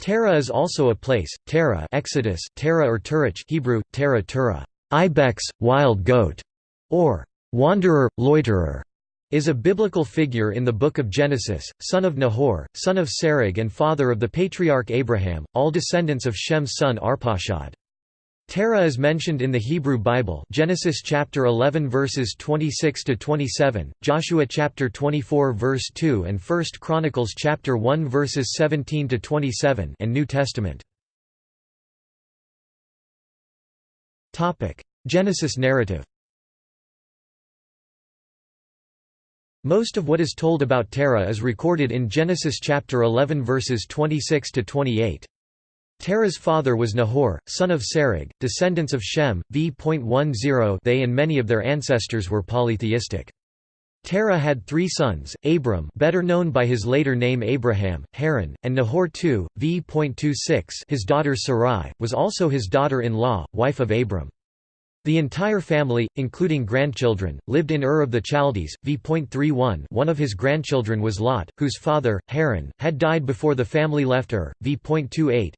Terah is also a place, Terah Exodus, Terah or Turach Hebrew, Terah Turah, ibex, wild goat, or wanderer, loiterer, is a biblical figure in the Book of Genesis, son of Nahor, son of Serug and father of the patriarch Abraham, all descendants of Shem's son Arpachshad. Terah is mentioned in the Hebrew Bible Genesis chapter 11 verses 26 to 27, Joshua chapter 24 verse 2 and 1 Chronicles chapter 1 verses 17 to 27 and New Testament. Topic: Genesis narrative. Most of what is told about Terah is recorded in Genesis chapter 11 verses 26 to 28. Terah's father was Nahor, son of Serug, descendants of Shem, v.10 they and many of their ancestors were polytheistic. Terah had three sons, Abram better known by his later name Abraham, Haran, and Nahor II, v.26 his daughter Sarai, was also his daughter-in-law, wife of Abram. The entire family, including grandchildren, lived in Ur of the Chaldees. v.31 One of his grandchildren was Lot, whose father, Haran, had died before the family left Ur. v.28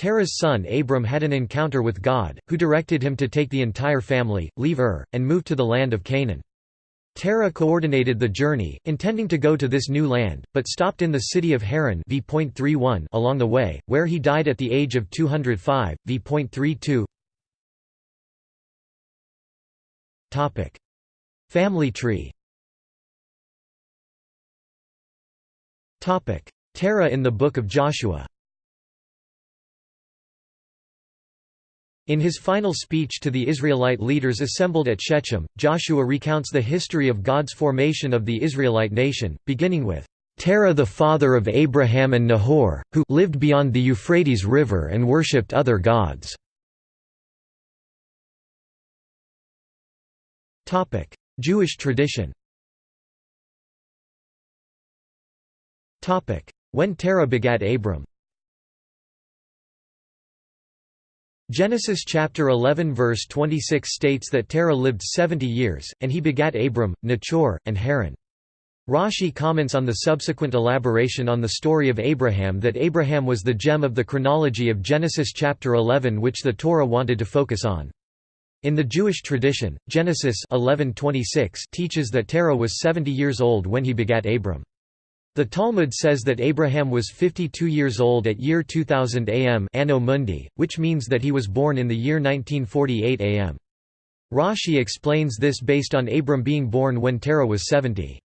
Terah's son Abram had an encounter with God, who directed him to take the entire family, leave Ur, and move to the land of Canaan. Terah coordinated the journey, intending to go to this new land, but stopped in the city of Haran v. along the way, where he died at the age of 205. v.32 Family tree Terah in the Book of Joshua In his final speech to the Israelite leaders assembled at Shechem, Joshua recounts the history of God's formation of the Israelite nation, beginning with, "...Terah the father of Abraham and Nahor, who lived beyond the Euphrates River and worshipped other gods." Jewish tradition When Terah begat Abram Genesis chapter 11 verse 26 states that Terah lived 70 years, and he begat Abram, Nachor, and Haran. Rashi comments on the subsequent elaboration on the story of Abraham that Abraham was the gem of the chronology of Genesis chapter 11 which the Torah wanted to focus on. In the Jewish tradition, Genesis 11:26 teaches that Terah was 70 years old when he begat Abram. The Talmud says that Abraham was 52 years old at year 2000 AM Anno Mundi, which means that he was born in the year 1948 AM. Rashi explains this based on Abram being born when Terah was 70.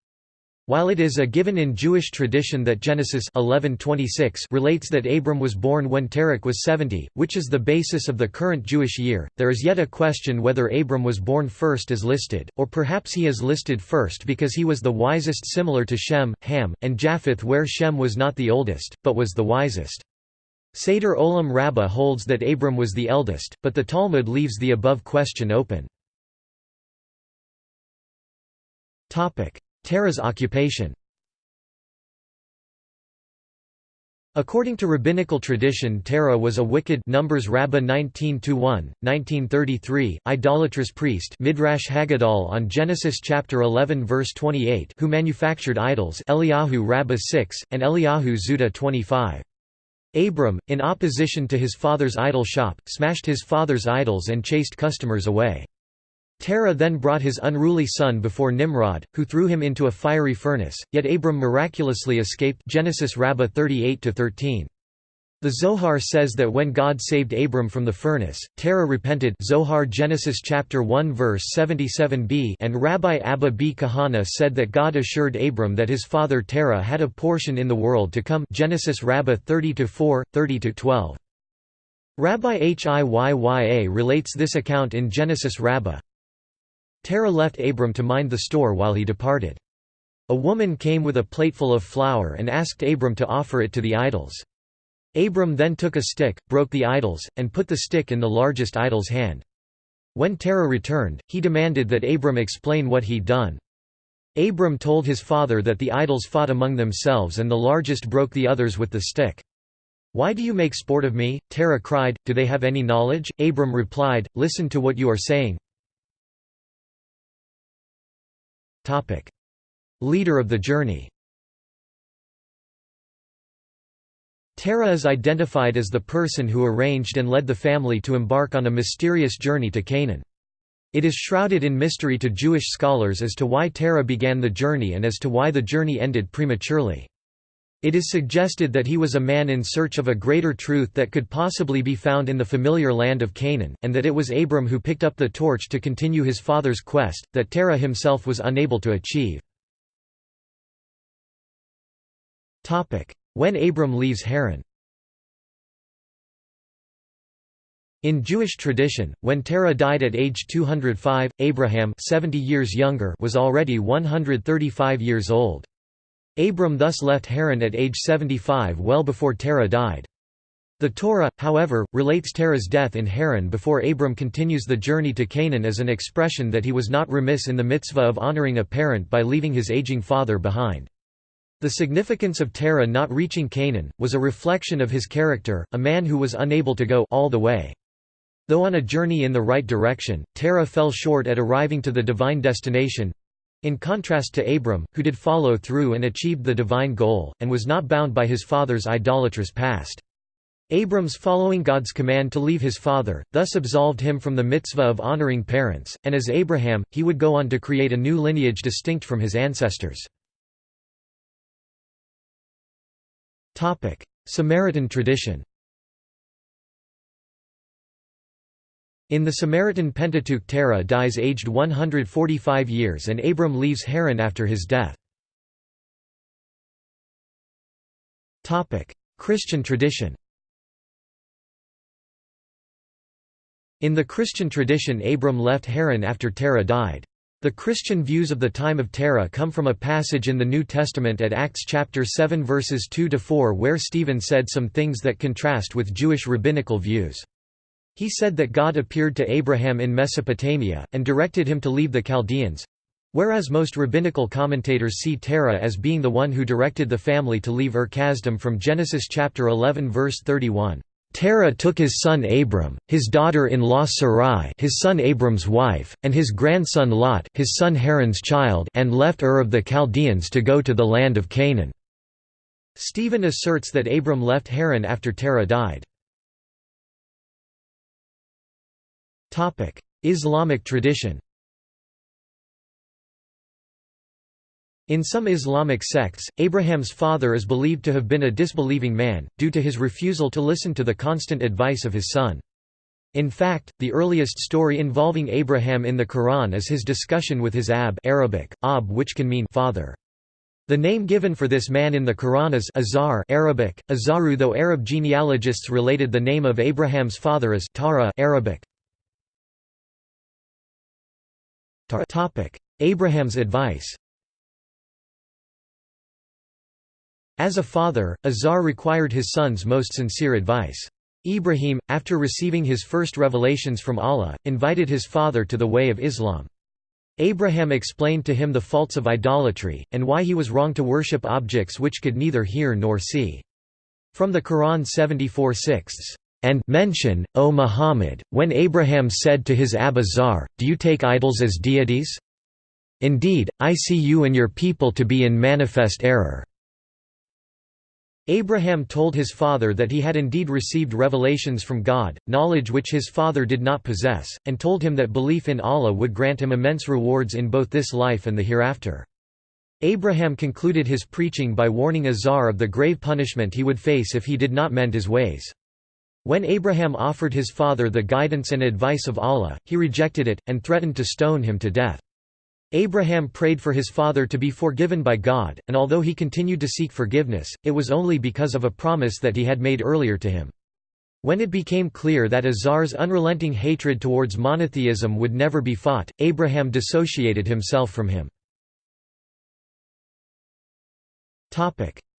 While it is a given in Jewish tradition that Genesis 11:26 relates that Abram was born when Terach was 70, which is the basis of the current Jewish year, there is yet a question whether Abram was born first as listed, or perhaps he is listed first because he was the wisest similar to Shem, Ham, and Japheth where Shem was not the oldest, but was the wisest. Seder Olam Rabbah holds that Abram was the eldest, but the Talmud leaves the above question open. Terah's occupation According to rabbinical tradition Terah was a wicked Numbers Rabbah 19-1, 1933, idolatrous priest Midrash Haggadol on Genesis chapter 11 verse 28 who manufactured idols Eliyahu Rabbah 6, and Eliyahu Zuta 25. Abram, in opposition to his father's idol shop, smashed his father's idols and chased customers away. Terah then brought his unruly son before Nimrod, who threw him into a fiery furnace, yet Abram miraculously escaped Genesis Rabbah 38-13. The Zohar says that when God saved Abram from the furnace, Terah repented Zohar Genesis chapter 1 verse 77b and Rabbi Abba b Kahana said that God assured Abram that his father Terah had a portion in the world to come Genesis Rabbah 30-4, 30-12. Rabbi Hiyya relates this account in Genesis Rabbah, Terah left Abram to mind the store while he departed. A woman came with a plateful of flour and asked Abram to offer it to the idols. Abram then took a stick, broke the idols, and put the stick in the largest idol's hand. When Terah returned, he demanded that Abram explain what he'd done. Abram told his father that the idols fought among themselves and the largest broke the others with the stick. Why do you make sport of me? Terah cried, Do they have any knowledge? Abram replied, Listen to what you are saying. Leader of the journey Terah is identified as the person who arranged and led the family to embark on a mysterious journey to Canaan. It is shrouded in mystery to Jewish scholars as to why Terah began the journey and as to why the journey ended prematurely. It is suggested that he was a man in search of a greater truth that could possibly be found in the familiar land of Canaan, and that it was Abram who picked up the torch to continue his father's quest, that Terah himself was unable to achieve. When Abram leaves Haran In Jewish tradition, when Terah died at age 205, Abraham 70 years younger was already 135 years old. Abram thus left Haran at age 75 well before Terah died. The Torah, however, relates Terah's death in Haran before Abram continues the journey to Canaan as an expression that he was not remiss in the mitzvah of honoring a parent by leaving his aging father behind. The significance of Terah not reaching Canaan, was a reflection of his character, a man who was unable to go all the way. Though on a journey in the right direction, Terah fell short at arriving to the divine destination, in contrast to Abram, who did follow through and achieved the divine goal, and was not bound by his father's idolatrous past. Abram's following God's command to leave his father, thus absolved him from the mitzvah of honoring parents, and as Abraham, he would go on to create a new lineage distinct from his ancestors. Samaritan tradition In the Samaritan Pentateuch Terah dies aged 145 years and Abram leaves Haran after his death. Christian tradition In the Christian tradition Abram left Haran after Terah died. The Christian views of the time of Terah come from a passage in the New Testament at Acts chapter 7 verses 2 to 4 where Stephen said some things that contrast with Jewish rabbinical views. He said that God appeared to Abraham in Mesopotamia, and directed him to leave the Chaldeans—whereas most rabbinical commentators see Terah as being the one who directed the family to leave Ur Kasdim from Genesis chapter 11 verse 31. Terah took his son Abram, his daughter-in-law Sarai his son Abram's wife, and his grandson Lot his son Haran's child and left Ur of the Chaldeans to go to the land of Canaan." Stephen asserts that Abram left Haran after Terah died. Islamic tradition In some Islamic sects, Abraham's father is believed to have been a disbelieving man, due to his refusal to listen to the constant advice of his son. In fact, the earliest story involving Abraham in the Quran is his discussion with his ab Arabic, ab which can mean father. The name given for this man in the Quran is Azar Arabic, Azaru though Arab genealogists related the name of Abraham's father as Tara Arabic. Abraham's advice As a father, Azar required his son's most sincere advice. Ibrahim, after receiving his first revelations from Allah, invited his father to the way of Islam. Abraham explained to him the faults of idolatry, and why he was wrong to worship objects which could neither hear nor see. From the Quran 74 sixths, and mention, O Muhammad, when Abraham said to his Abazar, Do you take idols as deities? Indeed, I see you and your people to be in manifest error. Abraham told his father that he had indeed received revelations from God, knowledge which his father did not possess, and told him that belief in Allah would grant him immense rewards in both this life and the hereafter. Abraham concluded his preaching by warning Azar of the grave punishment he would face if he did not mend his ways. When Abraham offered his father the guidance and advice of Allah, he rejected it, and threatened to stone him to death. Abraham prayed for his father to be forgiven by God, and although he continued to seek forgiveness, it was only because of a promise that he had made earlier to him. When it became clear that Azar's unrelenting hatred towards monotheism would never be fought, Abraham dissociated himself from him.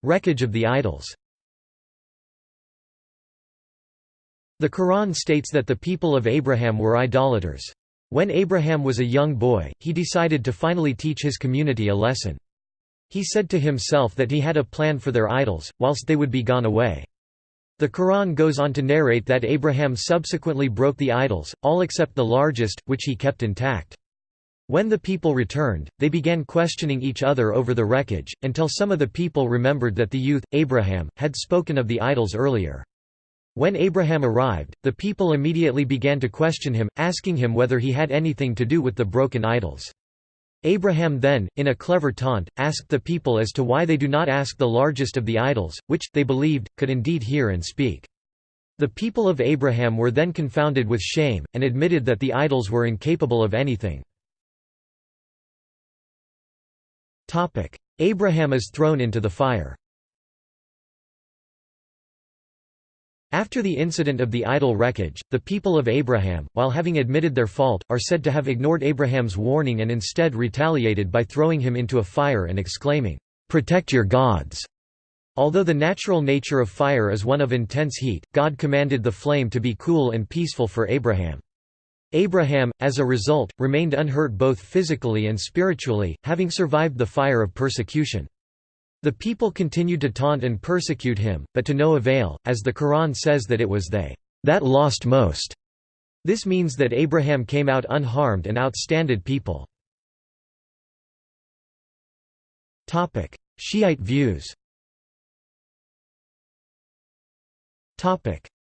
Wreckage of the idols The Quran states that the people of Abraham were idolaters. When Abraham was a young boy, he decided to finally teach his community a lesson. He said to himself that he had a plan for their idols, whilst they would be gone away. The Quran goes on to narrate that Abraham subsequently broke the idols, all except the largest, which he kept intact. When the people returned, they began questioning each other over the wreckage, until some of the people remembered that the youth, Abraham, had spoken of the idols earlier. When Abraham arrived, the people immediately began to question him, asking him whether he had anything to do with the broken idols. Abraham then, in a clever taunt, asked the people as to why they do not ask the largest of the idols, which, they believed, could indeed hear and speak. The people of Abraham were then confounded with shame, and admitted that the idols were incapable of anything. Abraham is thrown into the fire After the incident of the idol wreckage, the people of Abraham, while having admitted their fault, are said to have ignored Abraham's warning and instead retaliated by throwing him into a fire and exclaiming, "'Protect your gods!' Although the natural nature of fire is one of intense heat, God commanded the flame to be cool and peaceful for Abraham. Abraham, as a result, remained unhurt both physically and spiritually, having survived the fire of persecution. The people continued to taunt and persecute him, but to no avail, as the Quran says that it was they that lost most. This means that Abraham came out unharmed and outstanded people. Shiite views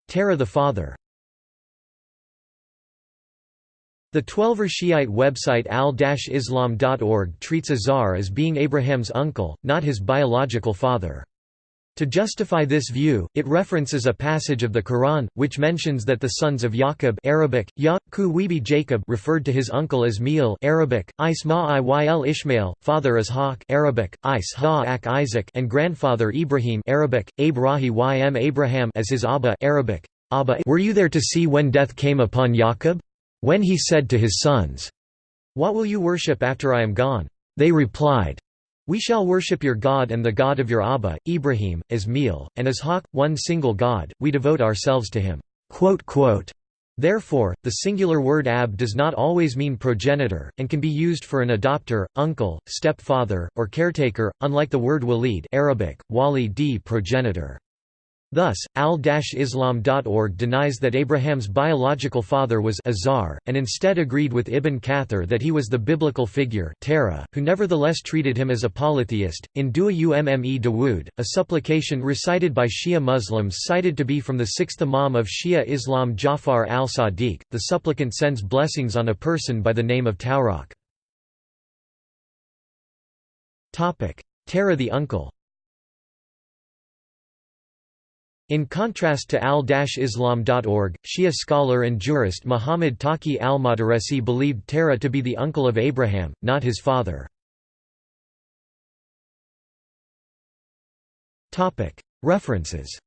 Terah the father The Twelver Shiite website al-islam.org treats Azar as being Abraham's uncle, not his biological father. To justify this view, it references a passage of the Quran, which mentions that the sons of Yaqub Arabic, ya, Jacob referred to his uncle as Meel Arabic, Is Ma'iyl Ishmael, father as Ishaq Arabic, Is Isaac and grandfather Ibrahim Arabic, Abrahi ym Abraham as his Abba Arabic, Abba Were you there to see when death came upon Yaqub? When he said to his sons, What will you worship after I am gone? They replied, We shall worship your God and the God of your Abba, Ibrahim, Ismail, and Ishaq, one single God, we devote ourselves to him." Therefore, the singular word ab does not always mean progenitor, and can be used for an adopter, uncle, stepfather, or caretaker, unlike the word walid Arabic, wali progenitor. Thus, al-islam.org denies that Abraham's biological father was Azar, and instead agreed with Ibn Kathir that he was the biblical figure Terah, who nevertheless treated him as a polytheist. In Dua Umme Dawood, a supplication recited by Shia Muslims cited to be from the sixth Imam of Shia Islam Jafar al-Sadiq, the supplicant sends blessings on a person by the name of Tawrak. Terah the uncle In contrast to al-islam.org, Shia scholar and jurist Muhammad Taqi al-Madaresi believed Terah to be the uncle of Abraham, not his father. References